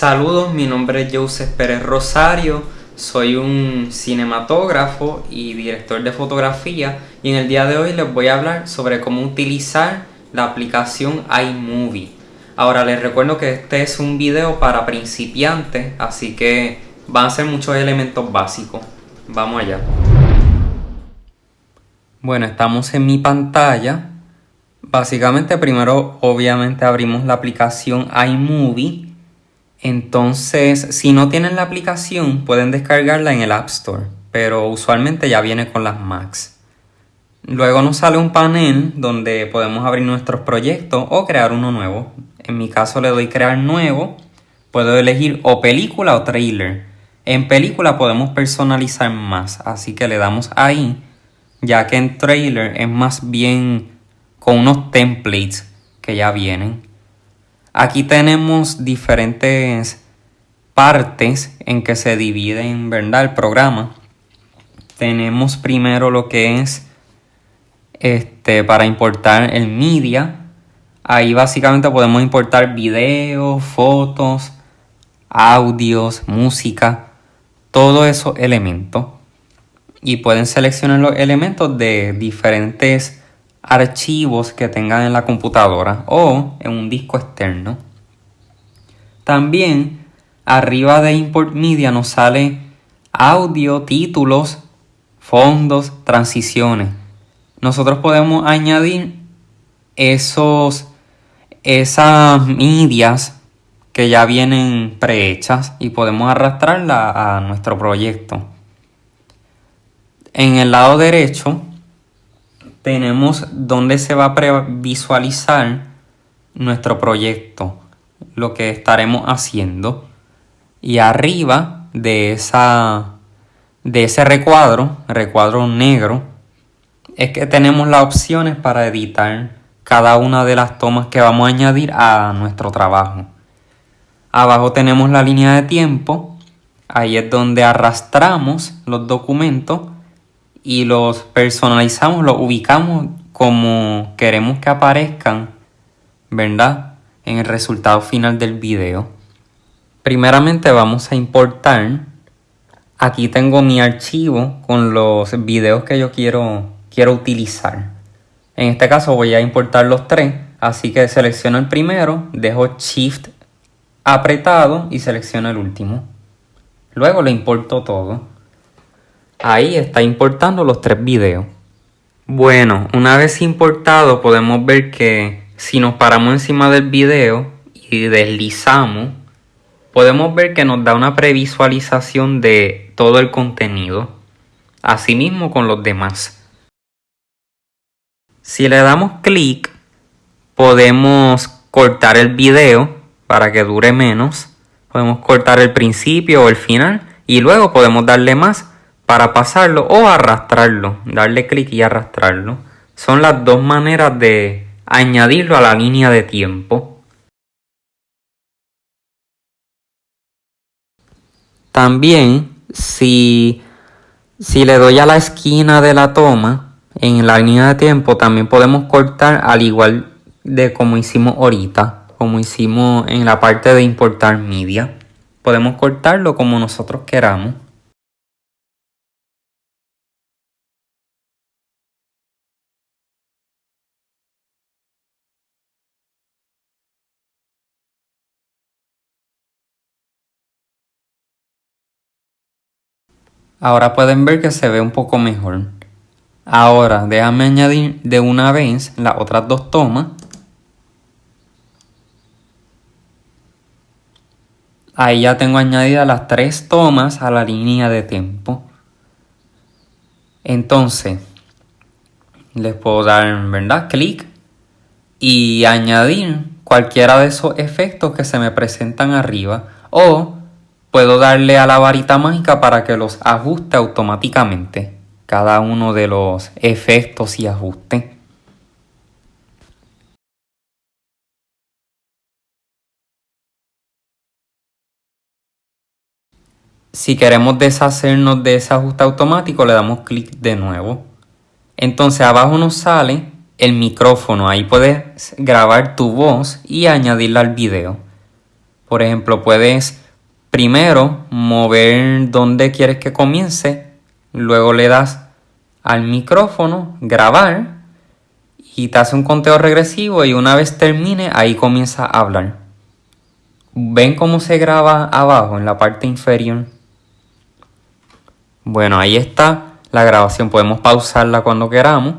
Saludos, mi nombre es Joseph Pérez Rosario, soy un cinematógrafo y director de fotografía y en el día de hoy les voy a hablar sobre cómo utilizar la aplicación iMovie. Ahora les recuerdo que este es un video para principiantes, así que van a ser muchos elementos básicos. Vamos allá. Bueno, estamos en mi pantalla. Básicamente primero obviamente abrimos la aplicación iMovie entonces, si no tienen la aplicación, pueden descargarla en el App Store, pero usualmente ya viene con las Macs. Luego nos sale un panel donde podemos abrir nuestros proyectos o crear uno nuevo. En mi caso le doy crear nuevo. Puedo elegir o película o trailer. En película podemos personalizar más, así que le damos ahí, ya que en trailer es más bien con unos templates que ya vienen. Aquí tenemos diferentes partes en que se divide ¿verdad? el programa. Tenemos primero lo que es este, para importar el media. Ahí básicamente podemos importar videos, fotos, audios, música, todos esos elementos. Y pueden seleccionar los elementos de diferentes archivos que tengan en la computadora o en un disco externo. También arriba de Import Media nos sale audio, títulos, fondos, transiciones. Nosotros podemos añadir esos, esas medias que ya vienen prehechas y podemos arrastrarla a nuestro proyecto. En el lado derecho tenemos donde se va a previsualizar nuestro proyecto, lo que estaremos haciendo. Y arriba de, esa, de ese recuadro, recuadro negro, es que tenemos las opciones para editar cada una de las tomas que vamos a añadir a nuestro trabajo. Abajo tenemos la línea de tiempo, ahí es donde arrastramos los documentos y los personalizamos, los ubicamos como queremos que aparezcan, ¿verdad? En el resultado final del video. Primeramente vamos a importar. Aquí tengo mi archivo con los videos que yo quiero, quiero utilizar. En este caso voy a importar los tres, así que selecciono el primero, dejo Shift apretado y selecciono el último. Luego lo importo todo. Ahí está importando los tres videos. Bueno, una vez importado podemos ver que si nos paramos encima del video y deslizamos, podemos ver que nos da una previsualización de todo el contenido. Asimismo con los demás. Si le damos clic, podemos cortar el video para que dure menos. Podemos cortar el principio o el final y luego podemos darle más para pasarlo o arrastrarlo, darle clic y arrastrarlo. Son las dos maneras de añadirlo a la línea de tiempo. También si, si le doy a la esquina de la toma en la línea de tiempo también podemos cortar al igual de como hicimos ahorita, como hicimos en la parte de importar media. Podemos cortarlo como nosotros queramos. Ahora pueden ver que se ve un poco mejor. Ahora déjame añadir de una vez las otras dos tomas. Ahí ya tengo añadidas las tres tomas a la línea de tiempo. Entonces, les puedo dar, ¿verdad? Clic y añadir cualquiera de esos efectos que se me presentan arriba o puedo darle a la varita mágica para que los ajuste automáticamente. Cada uno de los efectos y ajustes. Si queremos deshacernos de ese ajuste automático, le damos clic de nuevo. Entonces abajo nos sale el micrófono. Ahí puedes grabar tu voz y añadirla al video. Por ejemplo, puedes primero mover donde quieres que comience, luego le das al micrófono, grabar y te hace un conteo regresivo y una vez termine ahí comienza a hablar. ¿Ven cómo se graba abajo en la parte inferior? Bueno, ahí está la grabación. Podemos pausarla cuando queramos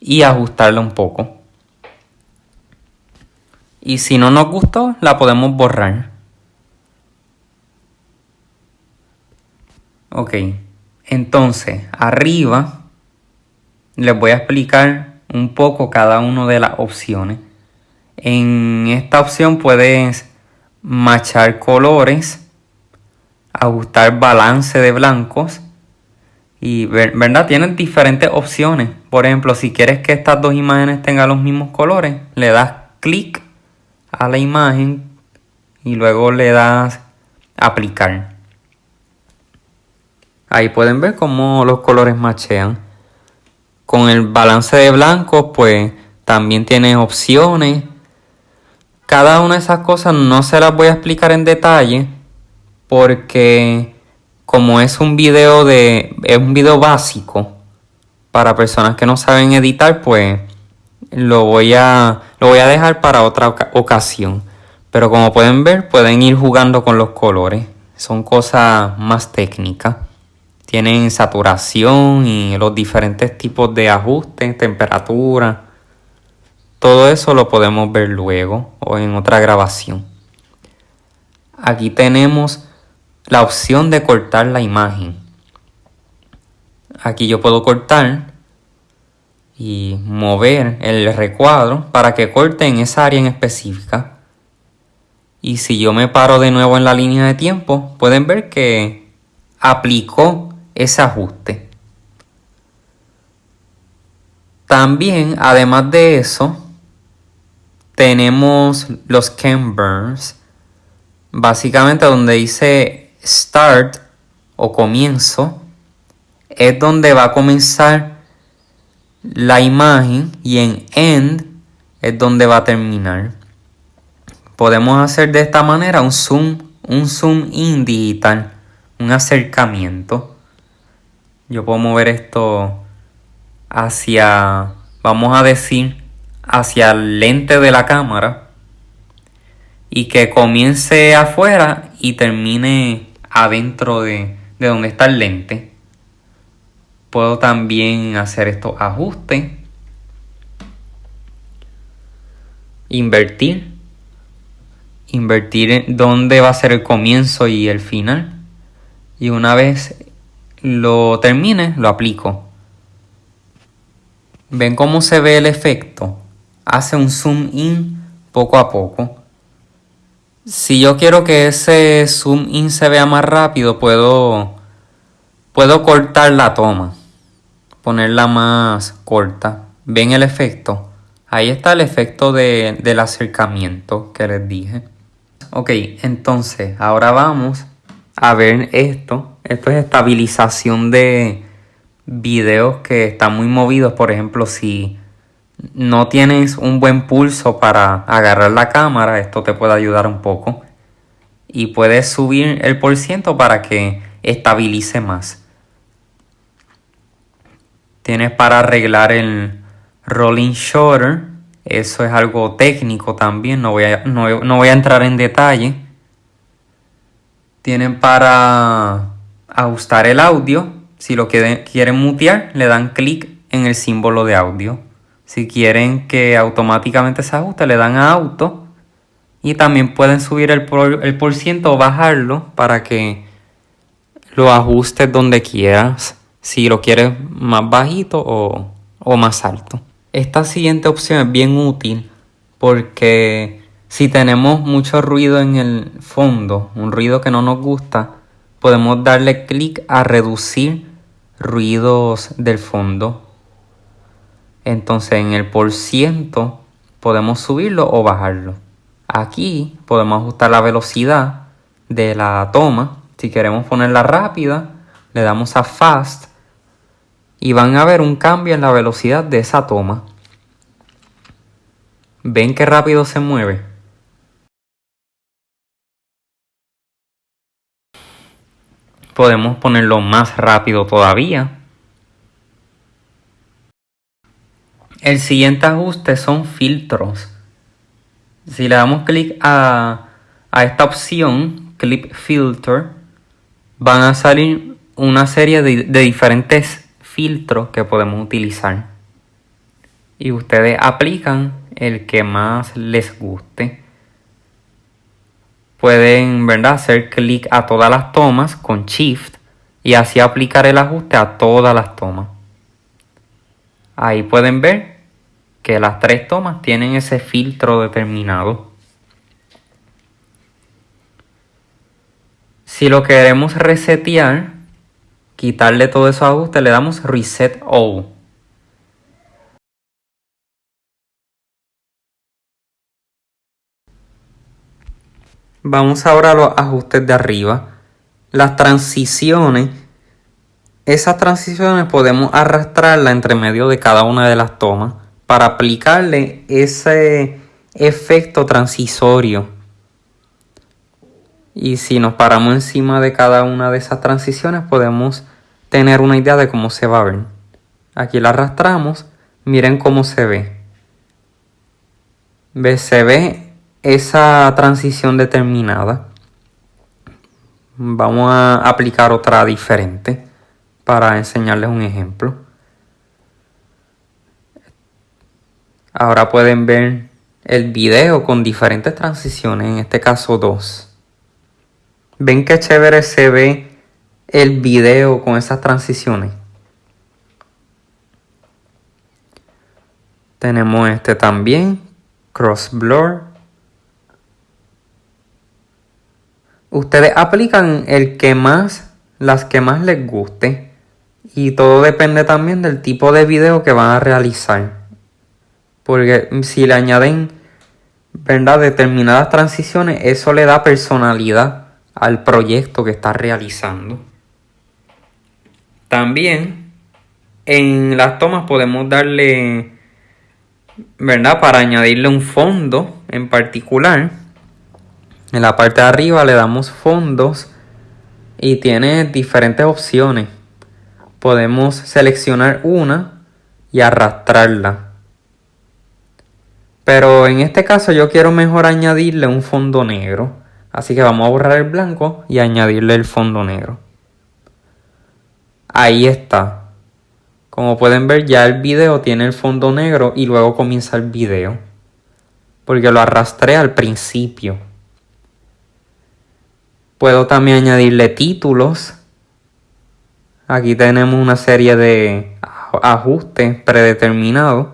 y ajustarla un poco. Y si no nos gustó, la podemos borrar. Ok, entonces arriba les voy a explicar un poco cada una de las opciones. En esta opción puedes machar colores, ajustar balance de blancos y verdad tienes diferentes opciones. Por ejemplo, si quieres que estas dos imágenes tengan los mismos colores, le das clic a la imagen y luego le das aplicar. Ahí pueden ver cómo los colores machean. Con el balance de blancos, pues también tiene opciones cada una de esas cosas no se las voy a explicar en detalle porque como es un video de es un video básico para personas que no saben editar, pues lo voy a lo voy a dejar para otra ocasión. Pero como pueden ver, pueden ir jugando con los colores. Son cosas más técnicas. Tienen saturación y los diferentes tipos de ajustes, temperatura todo eso lo podemos ver luego o en otra grabación. Aquí tenemos la opción de cortar la imagen. Aquí yo puedo cortar y mover el recuadro para que corte en esa área en específica. Y si yo me paro de nuevo en la línea de tiempo, pueden ver que aplicó ese ajuste. También, además de eso, tenemos los Canburns, básicamente donde dice start o comienzo, es donde va a comenzar la imagen y en end es donde va a terminar. Podemos hacer de esta manera un zoom, un zoom in digital, un acercamiento. Yo puedo mover esto hacia, vamos a decir, hacia el lente de la cámara y que comience afuera y termine adentro de, de donde está el lente. Puedo también hacer estos ajustes. Invertir. Invertir dónde va a ser el comienzo y el final. Y una vez lo termine, lo aplico. ¿Ven cómo se ve el efecto? hace un zoom in poco a poco. Si yo quiero que ese zoom in se vea más rápido, puedo, puedo cortar la toma, ponerla más corta. ¿Ven el efecto? Ahí está el efecto de, del acercamiento que les dije. Ok, entonces ahora vamos a ver esto. Esto es estabilización de videos que están muy movidos. Por ejemplo, si no tienes un buen pulso para agarrar la cámara, esto te puede ayudar un poco. Y puedes subir el por ciento para que estabilice más. Tienes para arreglar el rolling shutter. Eso es algo técnico también, no voy a, no, voy a entrar en detalle. Tienen para ajustar el audio. Si lo quieren mutear, le dan clic en el símbolo de audio. Si quieren que automáticamente se ajuste, le dan a auto. Y también pueden subir el por, el ciento o bajarlo para que lo ajustes donde quieras. Si lo quieres más bajito o, o más alto. Esta siguiente opción es bien útil porque si tenemos mucho ruido en el fondo, un ruido que no nos gusta, podemos darle clic a reducir ruidos del fondo entonces en el por ciento podemos subirlo o bajarlo. Aquí podemos ajustar la velocidad de la toma. Si queremos ponerla rápida, le damos a fast y van a ver un cambio en la velocidad de esa toma. ¿Ven qué rápido se mueve? Podemos ponerlo más rápido todavía. El siguiente ajuste son filtros. Si le damos clic a, esta opción, Clip Filter, van a salir una serie de, de diferentes filtros que podemos utilizar. Y ustedes aplican el que más les guste. Pueden ¿verdad? hacer clic a todas las tomas con Shift y así aplicar el ajuste a todas las tomas. Ahí pueden ver que las tres tomas tienen ese filtro determinado. Si lo queremos resetear, quitarle todo esos ajustes, le damos Reset All. Vamos ahora a los ajustes de arriba. Las transiciones. Esas transiciones podemos arrastrarlas entre medio de cada una de las tomas para aplicarle ese efecto transisorio. Y si nos paramos encima de cada una de esas transiciones podemos tener una idea de cómo se va a ver. Aquí la arrastramos, miren cómo se ve. ¿Ve? Se ve esa transición determinada, vamos a aplicar otra diferente para enseñarles un ejemplo. Ahora pueden ver el video con diferentes transiciones, en este caso dos. ¿Ven qué chévere se ve el video con esas transiciones? Tenemos este también, Cross Blur. Ustedes aplican el que más, las que más les guste. Y todo depende también del tipo de video que van a realizar. Porque si le añaden, ¿verdad? Determinadas transiciones, eso le da personalidad al proyecto que está realizando. También en las tomas podemos darle, ¿verdad? Para añadirle un fondo en particular en la parte de arriba le damos fondos y tiene diferentes opciones. Podemos seleccionar una y arrastrarla. Pero en este caso yo quiero mejor añadirle un fondo negro. Así que vamos a borrar el blanco y añadirle el fondo negro. Ahí está. Como pueden ver ya el video tiene el fondo negro y luego comienza el video. Porque lo arrastré al principio. Puedo también añadirle títulos. Aquí tenemos una serie de ajustes predeterminados.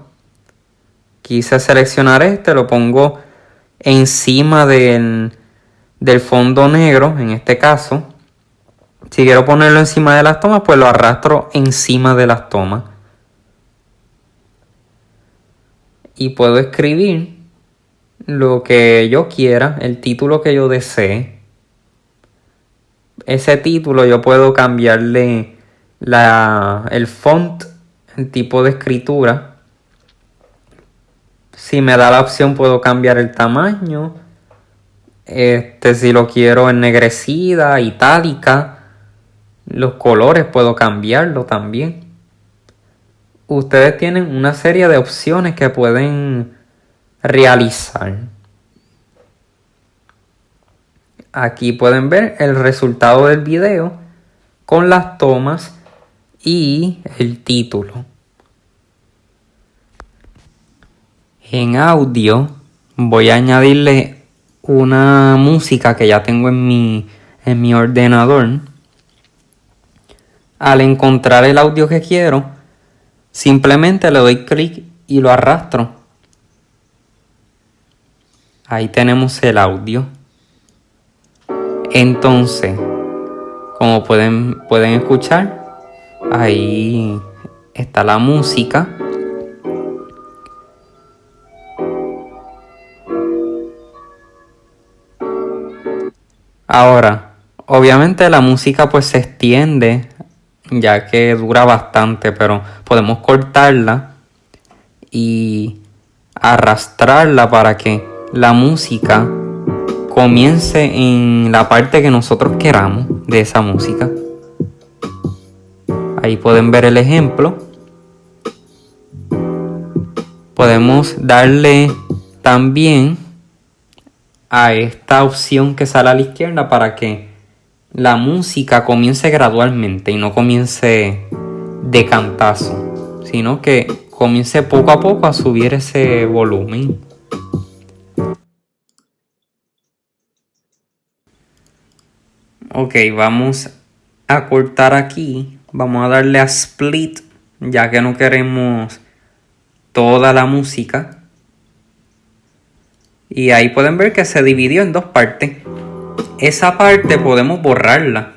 Quise seleccionar este, lo pongo encima del, del fondo negro, en este caso. Si quiero ponerlo encima de las tomas, pues lo arrastro encima de las tomas. Y puedo escribir lo que yo quiera, el título que yo desee ese título yo puedo cambiarle la, el font, el tipo de escritura. Si me da la opción puedo cambiar el tamaño. Este, si lo quiero ennegrecida, itálica. Los colores puedo cambiarlo también. Ustedes tienen una serie de opciones que pueden realizar. Aquí pueden ver el resultado del video con las tomas y el título. En audio voy a añadirle una música que ya tengo en mi, en mi ordenador. Al encontrar el audio que quiero, simplemente le doy clic y lo arrastro. Ahí tenemos el audio. Entonces, como pueden, pueden escuchar, ahí está la música. Ahora, obviamente la música pues se extiende ya que dura bastante, pero podemos cortarla y arrastrarla para que la música comience en la parte que nosotros queramos de esa música. Ahí pueden ver el ejemplo. Podemos darle también a esta opción que sale a la izquierda para que la música comience gradualmente y no comience de cantazo, sino que comience poco a poco a subir ese volumen. Ok, vamos a cortar aquí. Vamos a darle a split, ya que no queremos toda la música. Y ahí pueden ver que se dividió en dos partes. Esa parte podemos borrarla.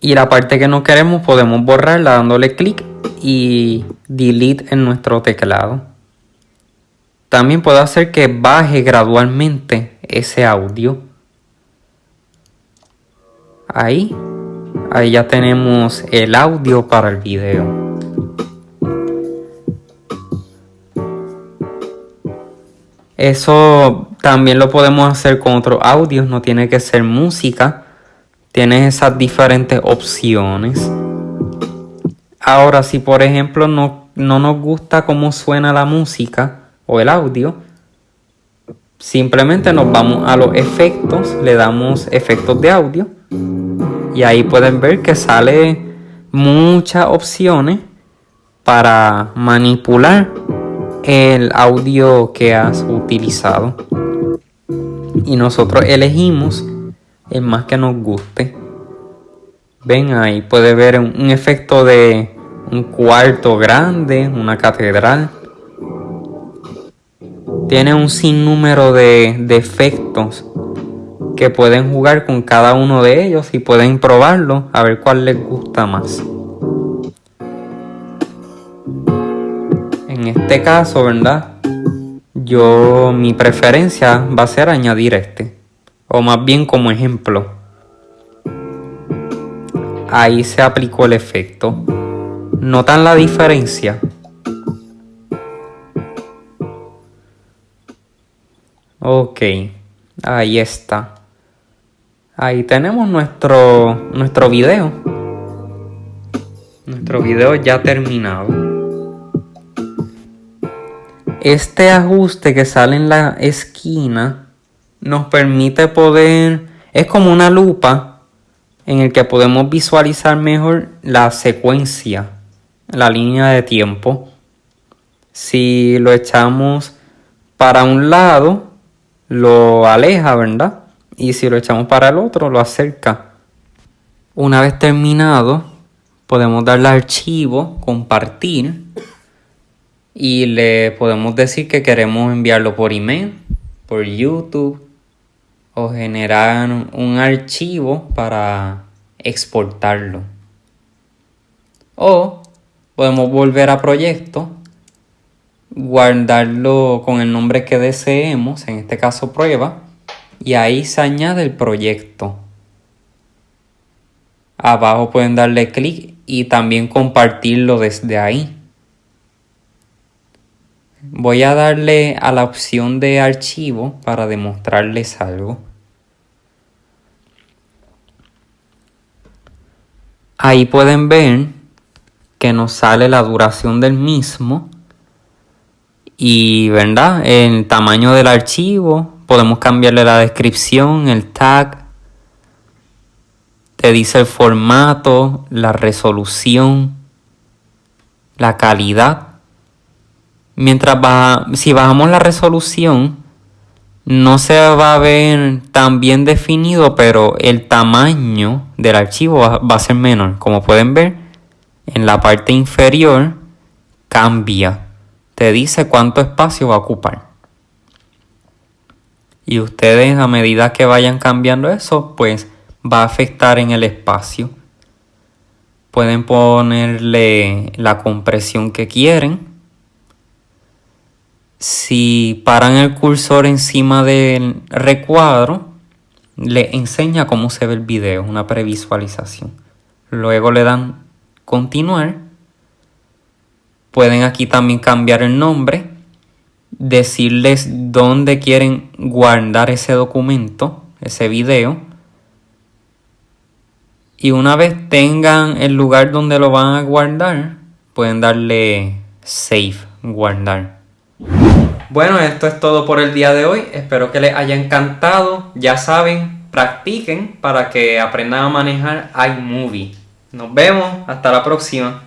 Y la parte que no queremos podemos borrarla dándole clic y delete en nuestro teclado. También puedo hacer que baje gradualmente ese audio. Ahí, ahí ya tenemos el audio para el video. Eso también lo podemos hacer con otros audios, no tiene que ser música. Tienes esas diferentes opciones. Ahora, si por ejemplo no, no nos gusta cómo suena la música o el audio, simplemente nos vamos a los efectos, le damos efectos de audio y ahí pueden ver que sale muchas opciones para manipular el audio que has utilizado. Y nosotros elegimos el más que nos guste. Ven ahí puede ver un efecto de un cuarto grande, una catedral. Tiene un sinnúmero de, de que pueden jugar con cada uno de ellos y pueden probarlo a ver cuál les gusta más. En este caso, ¿verdad? Yo, mi preferencia va a ser añadir este. O más bien como ejemplo. Ahí se aplicó el efecto. ¿Notan la diferencia? Ok, ahí está. Ahí tenemos nuestro, nuestro video. Nuestro video ya terminado. Este ajuste que sale en la esquina nos permite poder... Es como una lupa en el que podemos visualizar mejor la secuencia la línea de tiempo. Si lo echamos para un lado, lo aleja, ¿verdad? Y si lo echamos para el otro, lo acerca. Una vez terminado, podemos darle archivo, compartir. Y le podemos decir que queremos enviarlo por email, por YouTube o generar un archivo para exportarlo. O podemos volver a proyecto, guardarlo con el nombre que deseemos, en este caso prueba, y ahí se añade el proyecto. Abajo pueden darle clic y también compartirlo desde ahí. Voy a darle a la opción de archivo para demostrarles algo. Ahí pueden ver que nos sale la duración del mismo y verdad el tamaño del archivo podemos cambiarle la descripción el tag te dice el formato la resolución la calidad mientras baja, si bajamos la resolución no se va a ver tan bien definido pero el tamaño del archivo va a ser menor como pueden ver en la parte inferior cambia. Te dice cuánto espacio va a ocupar. Y ustedes a medida que vayan cambiando eso, pues va a afectar en el espacio. Pueden ponerle la compresión que quieren. Si paran el cursor encima del recuadro, le enseña cómo se ve el video, una previsualización. Luego le dan continuar. Pueden aquí también cambiar el nombre, decirles dónde quieren guardar ese documento, ese video. Y una vez tengan el lugar donde lo van a guardar, pueden darle save, guardar. Bueno, esto es todo por el día de hoy. Espero que les haya encantado. Ya saben, practiquen para que aprendan a manejar iMovie. Nos vemos, hasta la próxima.